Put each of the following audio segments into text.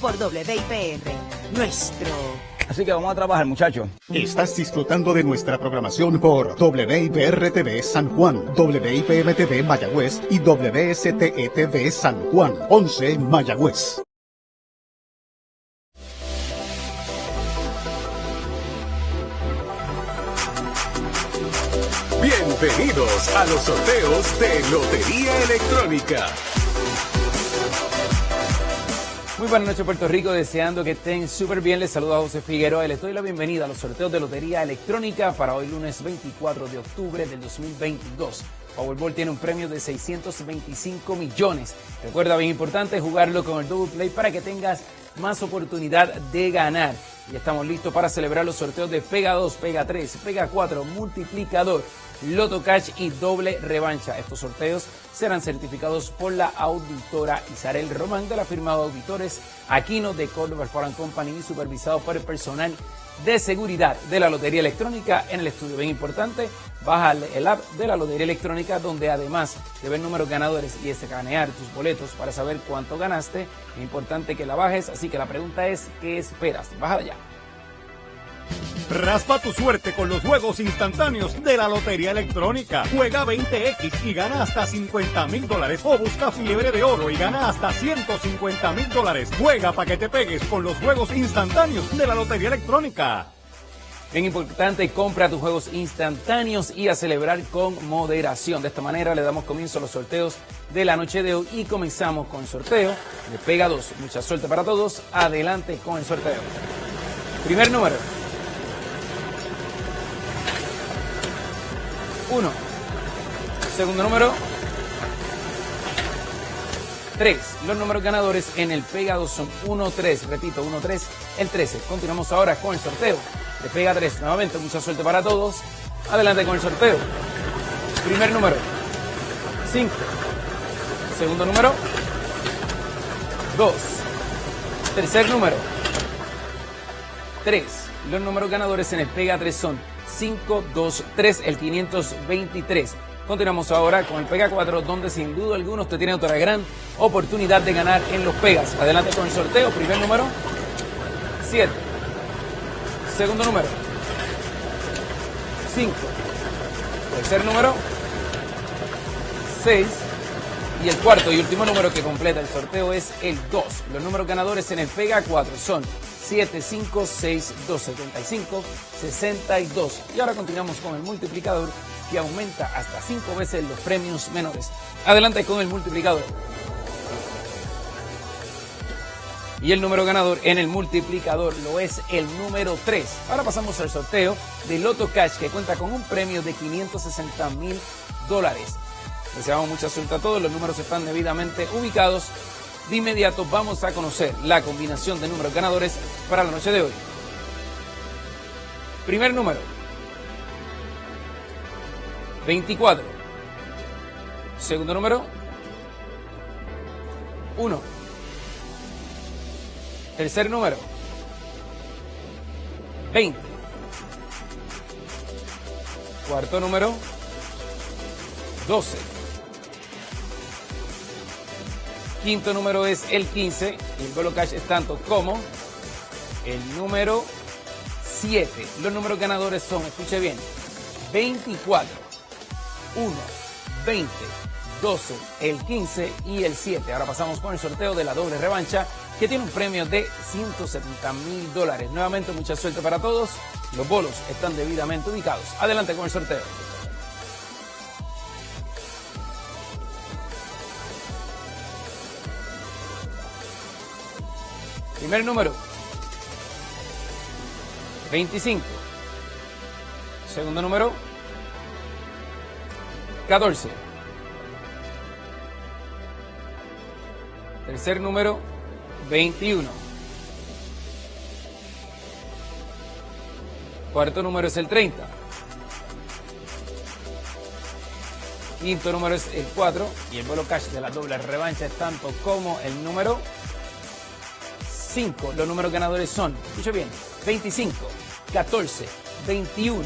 por WIPR, nuestro. Así que vamos a trabajar, muchachos. Estás disfrutando de nuestra programación por WIPR TV San Juan, WIPM TV Mayagüez y WSTE TV San Juan, 11 Mayagüez. Bienvenidos a los sorteos de Lotería Electrónica. Muy buenas noches Puerto Rico, deseando que estén súper bien. Les saluda José Figueroa y les doy la bienvenida a los sorteos de Lotería Electrónica para hoy lunes 24 de octubre del 2022. Powerball tiene un premio de 625 millones. Recuerda, bien importante, jugarlo con el Double Play para que tengas más oportunidad de ganar. Y estamos listos para celebrar los sorteos de Pega 2, Pega 3, Pega 4, Multiplicador, Loto Cash y Doble Revancha. Estos sorteos serán certificados por la auditora Isabel Román de la firma de auditores Aquino de Córdoba Foreign Company y supervisado por el personal de seguridad de la Lotería Electrónica en el estudio. Bien importante, baja el app de la Lotería Electrónica donde además de ver números ganadores y escanear tus boletos para saber cuánto ganaste, es importante que la bajes, así que la pregunta es, ¿qué esperas? Baja ya. Raspa tu suerte con los juegos instantáneos de la Lotería Electrónica. Juega 20X y gana hasta 50 mil dólares. O busca fiebre de oro y gana hasta 150 mil dólares. Juega para que te pegues con los juegos instantáneos de la Lotería Electrónica. Bien importante, compra tus juegos instantáneos y a celebrar con moderación. De esta manera le damos comienzo a los sorteos de la noche de hoy y comenzamos con el sorteo de Pega 2. Mucha suerte para todos. Adelante con el sorteo. Primer número. 1. Segundo número. 3. Los números ganadores en el Pega 2 son 1, 3. Repito, 1, 3, el 13. Continuamos ahora con el sorteo de Pega 3. Nuevamente, mucha suerte para todos. Adelante con el sorteo. Primer número. 5. Segundo número. 2. Tercer número. 3. Los números ganadores en el Pega 3 son 523, el 523. Continuamos ahora con el Pega 4, donde sin duda alguna usted tiene otra gran oportunidad de ganar en los Pegas. Adelante con el sorteo. Primer número, 7. Segundo número, 5. Tercer número, 6. Y el cuarto y último número que completa el sorteo es el 2. Los números ganadores en el Pega 4 son 756-275, 62. Y ahora continuamos con el multiplicador que aumenta hasta 5 veces los premios menores. Adelante con el multiplicador. Y el número ganador en el multiplicador lo es el número 3. Ahora pasamos al sorteo de Loto Cash que cuenta con un premio de 560 mil dólares. Deseamos mucha suerte a todos, los números están debidamente ubicados de inmediato vamos a conocer la combinación de números ganadores para la noche de hoy. Primer número. 24. Segundo número. 1. Tercer número. 20. Cuarto número. 12. Quinto número es el 15 y el Golo Cash es tanto como el número 7. Los números ganadores son, escuche bien, 24, 1, 20, 12, el 15 y el 7. Ahora pasamos con el sorteo de la doble revancha que tiene un premio de 170 mil dólares. Nuevamente mucha suerte para todos. Los bolos están debidamente ubicados. Adelante con el sorteo. Primer número. 25. Segundo número. 14. Tercer número. 21. Cuarto número es el 30. Quinto número es el 4 y el vuelo cash de la doble revancha es tanto como el número 5. Los números ganadores son, escucha bien, 25, 14, 21,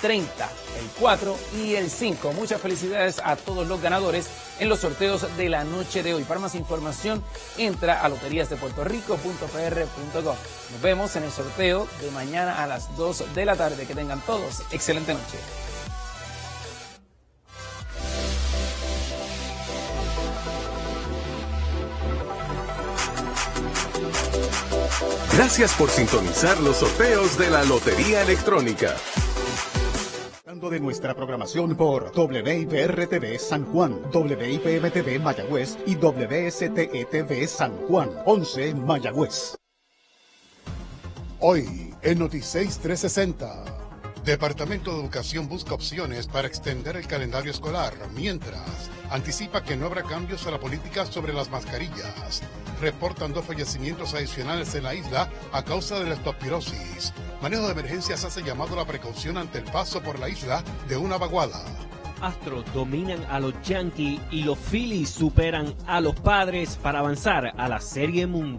30, el 4 y el 5. Muchas felicidades a todos los ganadores en los sorteos de la noche de hoy. Para más información, entra a loteriasdepuertorico.pr.gov. Nos vemos en el sorteo de mañana a las 2 de la tarde. Que tengan todos excelente noche. Gracias por sintonizar los sorteos de la Lotería Electrónica. de nuestra programación por WIPR-TV San Juan, WIPM-TV Mayagüez y WSTETV San Juan, 11 Mayagüez. Hoy en Noticias 360. Departamento de Educación busca opciones para extender el calendario escolar, mientras anticipa que no habrá cambios a la política sobre las mascarillas. Reportan dos fallecimientos adicionales en la isla a causa de la estopirosis. Manejo de emergencias hace llamado a la precaución ante el paso por la isla de una vaguada. Astros dominan a los Yankees y los Phillies superan a los Padres para avanzar a la Serie Mundial.